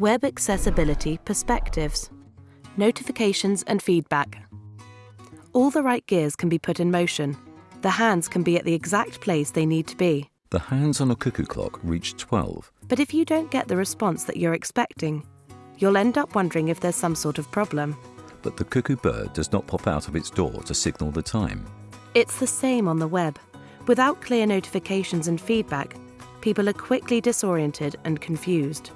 Web Accessibility Perspectives Notifications and Feedback. All the right gears can be put in motion. The hands can be at the exact place they need to be. The hands on a cuckoo clock reach 12. But if you don't get the response that you're expecting, you'll end up wondering if there's some sort of problem. But the cuckoo bird does not pop out of its door to signal the time. It's the same on the web. Without clear notifications and feedback, people are quickly disoriented and confused.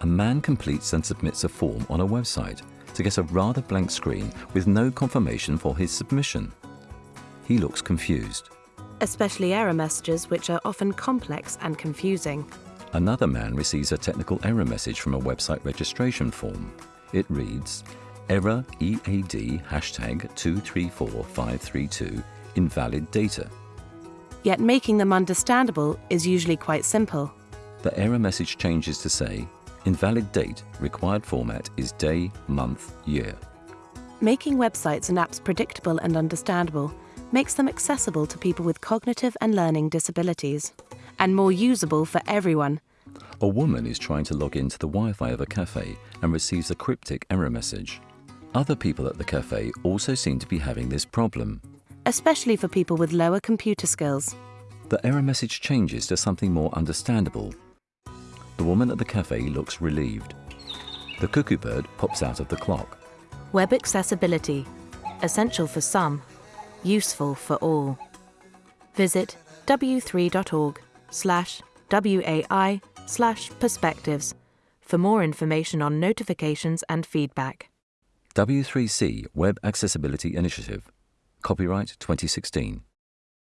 A man completes and submits a form on a website to get a rather blank screen with no confirmation for his submission. He looks confused. Especially error messages, which are often complex and confusing. Another man receives a technical error message from a website registration form. It reads, Error EAD hashtag 234532 invalid data. Yet making them understandable is usually quite simple. The error message changes to say, invalid date, required format is day, month, year. Making websites and apps predictable and understandable makes them accessible to people with cognitive and learning disabilities, and more usable for everyone. A woman is trying to log into the Wi Fi of a cafe and receives a cryptic error message. Other people at the cafe also seem to be having this problem. especially for people with lower computer skills. The error message changes to something more understandable. The woman at the cafe looks relieved. The cuckoo bird pops out of the clock. Web accessibility, essential for some, useful for all. Visit w3.org slash WAI slash perspectives for more information on notifications and feedback. W3C Web Accessibility Initiative. Copyright 2016.